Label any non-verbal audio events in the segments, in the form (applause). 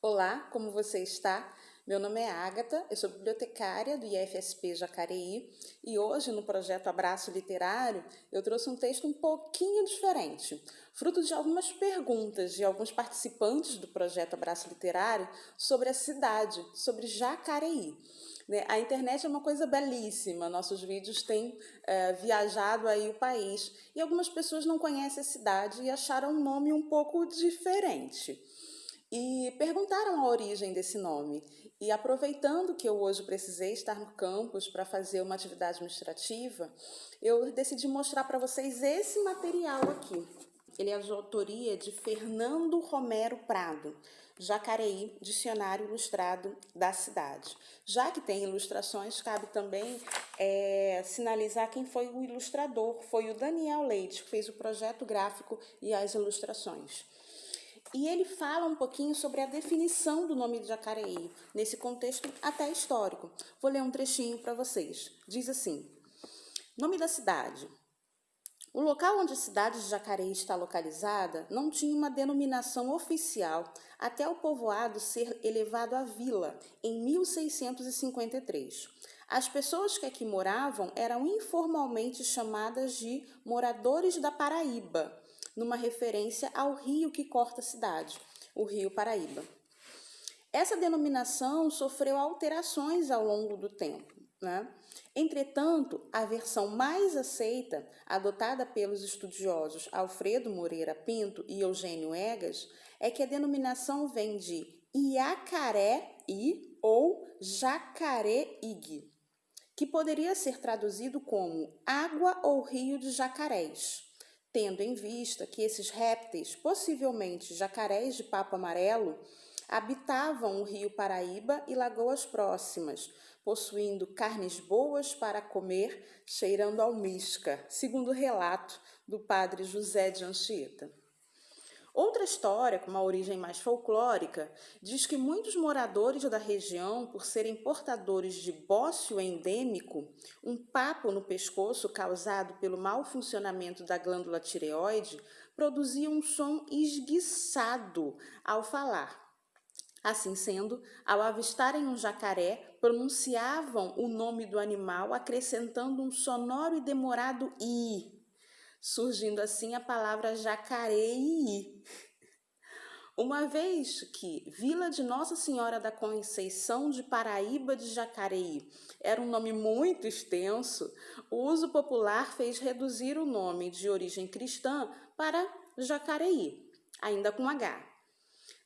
Olá, como você está? Meu nome é Ágata, eu sou bibliotecária do IFSP Jacareí e hoje no projeto Abraço Literário eu trouxe um texto um pouquinho diferente, fruto de algumas perguntas de alguns participantes do projeto Abraço Literário sobre a cidade, sobre Jacareí. Né? A internet é uma coisa belíssima, nossos vídeos têm é, viajado aí o país e algumas pessoas não conhecem a cidade e acharam um nome um pouco diferente e perguntaram a origem desse nome. E aproveitando que eu hoje precisei estar no campus para fazer uma atividade administrativa, eu decidi mostrar para vocês esse material aqui. Ele é de autoria de Fernando Romero Prado, Jacareí, Dicionário Ilustrado da Cidade. Já que tem ilustrações, cabe também é, sinalizar quem foi o ilustrador. Foi o Daniel Leite, que fez o projeto gráfico e as ilustrações. E ele fala um pouquinho sobre a definição do nome de Jacareí, nesse contexto até histórico. Vou ler um trechinho para vocês. Diz assim: Nome da cidade. O local onde a cidade de Jacareí está localizada não tinha uma denominação oficial até o povoado ser elevado à vila em 1653. As pessoas que aqui moravam eram informalmente chamadas de moradores da Paraíba numa referência ao rio que corta a cidade, o Rio Paraíba. Essa denominação sofreu alterações ao longo do tempo. Né? Entretanto, a versão mais aceita, adotada pelos estudiosos Alfredo Moreira Pinto e Eugênio Egas, é que a denominação vem de Iacaré-i ou Jacaré-ig, que poderia ser traduzido como água ou rio de jacarés tendo em vista que esses répteis, possivelmente jacarés de papo amarelo, habitavam o rio Paraíba e lagoas próximas, possuindo carnes boas para comer, cheirando almíscar, segundo o relato do padre José de Anchieta. Outra história, com uma origem mais folclórica, diz que muitos moradores da região, por serem portadores de bócio endêmico, um papo no pescoço causado pelo mau funcionamento da glândula tireoide, produziam um som esguiçado ao falar. Assim sendo, ao avistarem um jacaré, pronunciavam o nome do animal acrescentando um sonoro e demorado i surgindo assim a palavra Jacareí. Uma vez que Vila de Nossa Senhora da Conceição de Paraíba de Jacareí era um nome muito extenso, o uso popular fez reduzir o nome de origem cristã para Jacareí, ainda com H.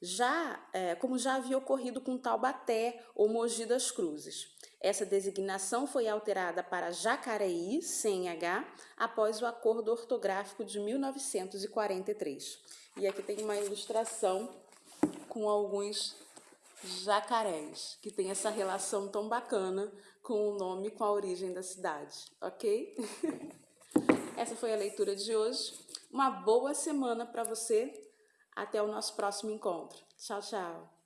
Já, é, como já havia ocorrido com Taubaté ou Mogi das Cruzes. Essa designação foi alterada para Jacareí, sem H, após o Acordo Ortográfico de 1943. E aqui tem uma ilustração com alguns jacarés, que tem essa relação tão bacana com o nome, com a origem da cidade, ok? (laughs) essa foi a leitura de hoje. Uma boa semana para você. Até o nosso próximo encontro. Tchau, tchau.